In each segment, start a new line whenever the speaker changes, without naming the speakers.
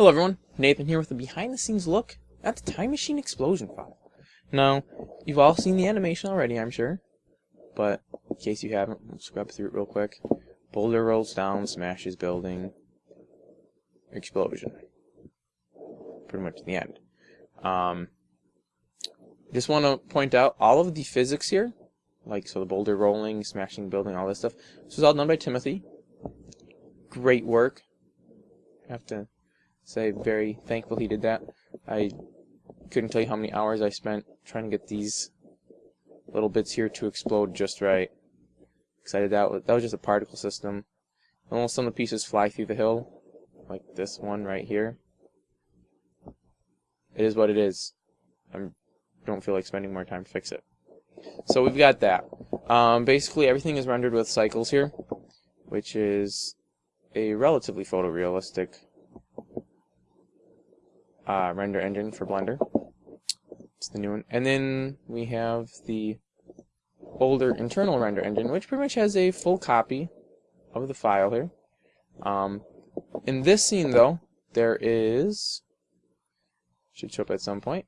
Hello everyone, Nathan here with a behind the scenes look at the Time Machine Explosion file. Now, you've all seen the animation already, I'm sure, but in case you haven't, let's scrub through it real quick. Boulder rolls down, smashes building, explosion. Pretty much the end. Um, just want to point out all of the physics here, like so the boulder rolling, smashing building, all this stuff. This was all done by Timothy. Great work. Have to say very thankful he did that. I couldn't tell you how many hours I spent trying to get these little bits here to explode just right. Excited that that was just a particle system. Almost some of the pieces fly through the hill, like this one right here. It is what it is. I don't feel like spending more time to fix it. So we've got that. Um, basically everything is rendered with cycles here, which is a relatively photorealistic uh, render engine for Blender. It's the new one. And then we have the older internal render engine, which pretty much has a full copy of the file here. Um, in this scene, though, there is... should show up at some point.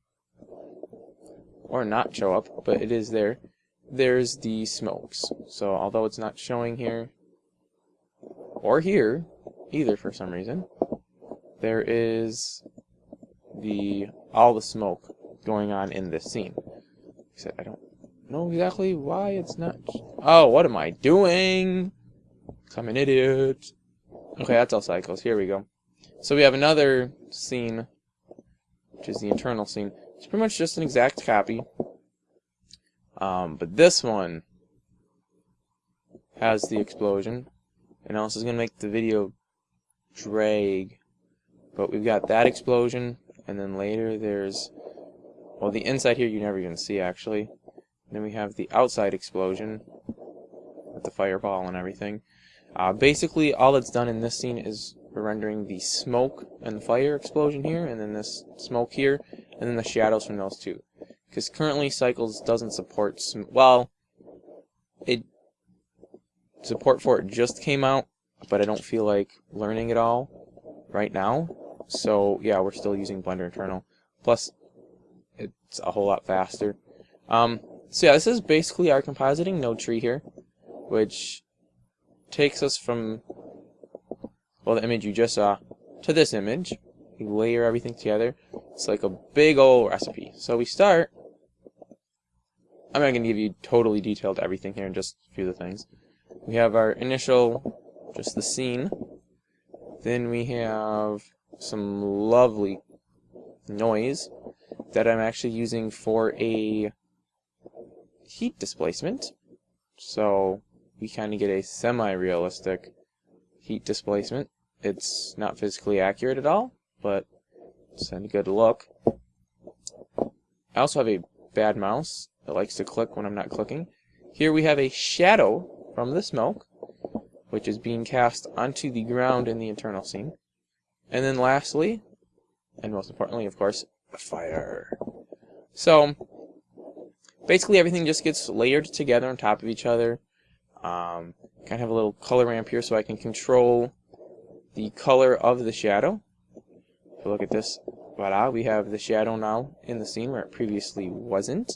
Or not show up, but it is there. There's the smokes. So although it's not showing here, or here, either for some reason, there is the all the smoke going on in this scene. Except I don't know exactly why it's not. Oh, what am I doing? I'm an idiot. Okay, that's all cycles. Here we go. So we have another scene, which is the internal scene. It's pretty much just an exact copy. Um, but this one has the explosion. And also is going to make the video drag. But we've got that explosion, and then later there's well the inside here you never even see actually. And then we have the outside explosion with the fireball and everything. Uh, basically all that's done in this scene is rendering the smoke and the fire explosion here and then this smoke here and then the shadows from those two. Because currently Cycles doesn't support well it support for it just came out but I don't feel like learning it all right now so yeah, we're still using Blender Internal. Plus, it's a whole lot faster. Um, so yeah, this is basically our compositing node tree here, which takes us from, well, the image you just saw, to this image. We layer everything together. It's like a big old recipe. So we start, I'm not going to give you totally detailed everything here, just a few of the things. We have our initial, just the scene. Then we have some lovely noise that I'm actually using for a heat displacement. So we kind of get a semi-realistic heat displacement. It's not physically accurate at all, but it's a good look. I also have a bad mouse that likes to click when I'm not clicking. Here we have a shadow from the smoke, which is being cast onto the ground in the internal scene. And then lastly, and most importantly, of course, fire. So, basically everything just gets layered together on top of each other. Um, kind of have a little color ramp here so I can control the color of the shadow. If you look at this, voila, we have the shadow now in the scene where it previously wasn't.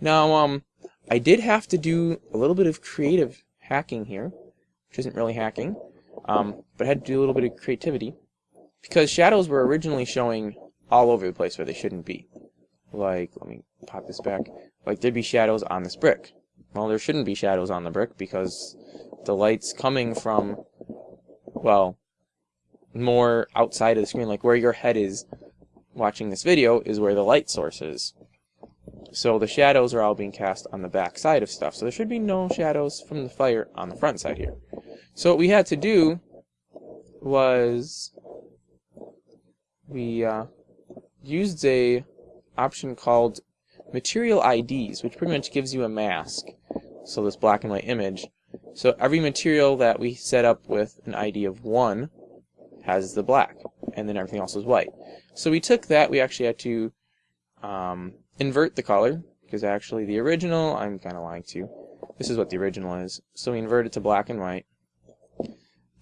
Now, um, I did have to do a little bit of creative hacking here, which isn't really hacking, um, but I had to do a little bit of creativity. Because shadows were originally showing all over the place where they shouldn't be. Like, let me pop this back. Like, there'd be shadows on this brick. Well, there shouldn't be shadows on the brick because the light's coming from, well, more outside of the screen. Like, where your head is watching this video is where the light source is. So the shadows are all being cast on the back side of stuff. So there should be no shadows from the fire on the front side here. So what we had to do was we uh, used a option called material IDs, which pretty much gives you a mask. So this black and white image. So every material that we set up with an ID of 1 has the black, and then everything else is white. So we took that, we actually had to um, invert the color, because actually the original, I'm kind of lying to you, this is what the original is. So we inverted to black and white.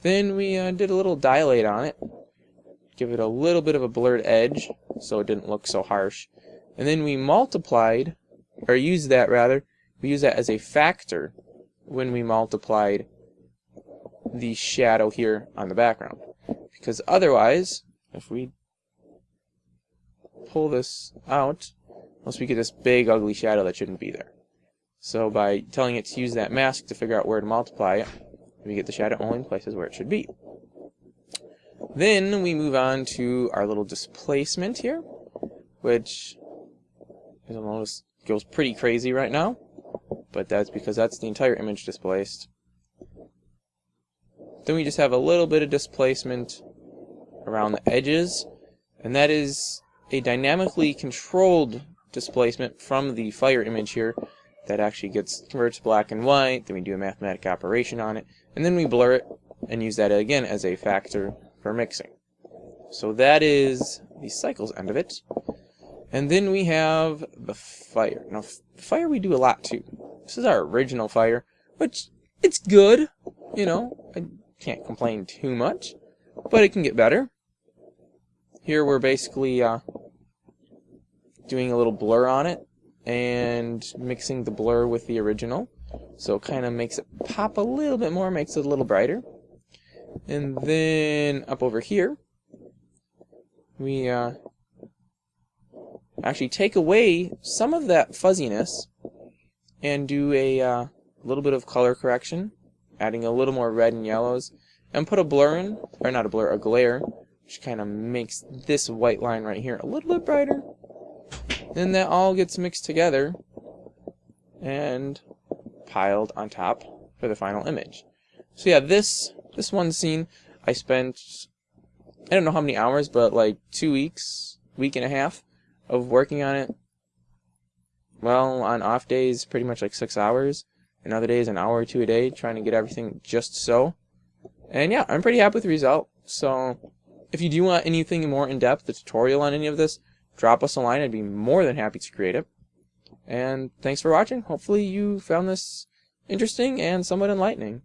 Then we uh, did a little dilate on it, give it a little bit of a blurred edge so it didn't look so harsh. And then we multiplied, or used that rather, we used that as a factor when we multiplied the shadow here on the background. Because otherwise, if we pull this out, unless we get this big ugly shadow that shouldn't be there. So by telling it to use that mask to figure out where to multiply it, we get the shadow only in places where it should be. Then we move on to our little displacement here, which you'll notice goes pretty crazy right now, but that's because that's the entire image displaced. Then we just have a little bit of displacement around the edges, and that is a dynamically controlled displacement from the fire image here that actually gets converted to black and white, then we do a mathematical operation on it, and then we blur it and use that again as a factor for mixing. So that is the cycles end of it. And then we have the fire. Now, the fire we do a lot too. This is our original fire, which it's good. You know, I can't complain too much, but it can get better. Here we're basically uh, doing a little blur on it and mixing the blur with the original. So it kind of makes it pop a little bit more, makes it a little brighter. And then up over here, we uh, actually take away some of that fuzziness and do a uh, little bit of color correction, adding a little more red and yellows, and put a blur in, or not a blur, a glare, which kind of makes this white line right here a little bit brighter. Then that all gets mixed together and piled on top for the final image. So yeah, this this one scene I spent I don't know how many hours, but like two weeks, week and a half of working on it. Well, on off days, pretty much like six hours, and other days an hour or two a day, trying to get everything just so. And yeah, I'm pretty happy with the result. So if you do want anything more in depth, a tutorial on any of this, drop us a line. I'd be more than happy to create it. And thanks for watching. Hopefully you found this interesting and somewhat enlightening.